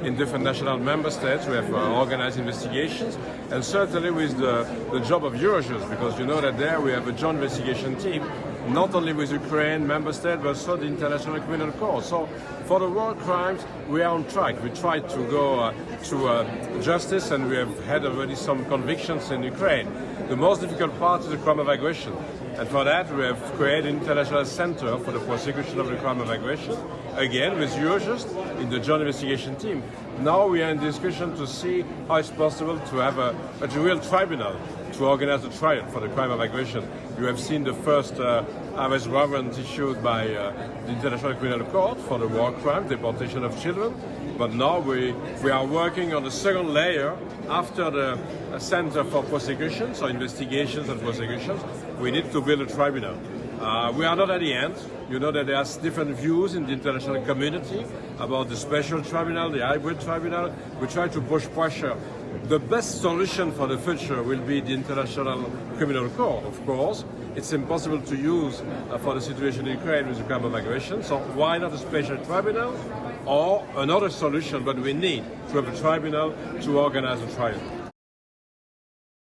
In different national member states, we have uh, organized investigations, and certainly with the, the job of Eurojust, because you know that there we have a joint investigation team, not only with Ukraine member state, but also the International Criminal Court. So for the war crimes, we are on track. We try to go uh, to uh, justice, and we have had already some convictions in Ukraine. The most difficult part is the crime of aggression. And for that, we have created an international center for the prosecution of the crime of aggression, again with Eurojust in the joint investigation team. Now we are in discussion to see how it's possible to have a, a real tribunal to organize a trial for the crime of aggression. You have seen the first uh, arrest warrant issued by uh, the International Criminal Court for the war crime, deportation of children. But now we, we are working on the second layer after the uh, Center for Prosecutions, or investigations and prosecutions. We need to build a tribunal. Uh, we are not at the end. You know that there are different views in the international community about the special tribunal, the hybrid tribunal. We try to push pressure. The best solution for the future will be the International Criminal Court, of course. It's impossible to use uh, for the situation in Ukraine with the crime of aggression, so why not a special tribunal or another solution, but we need to have a tribunal to organize a trial.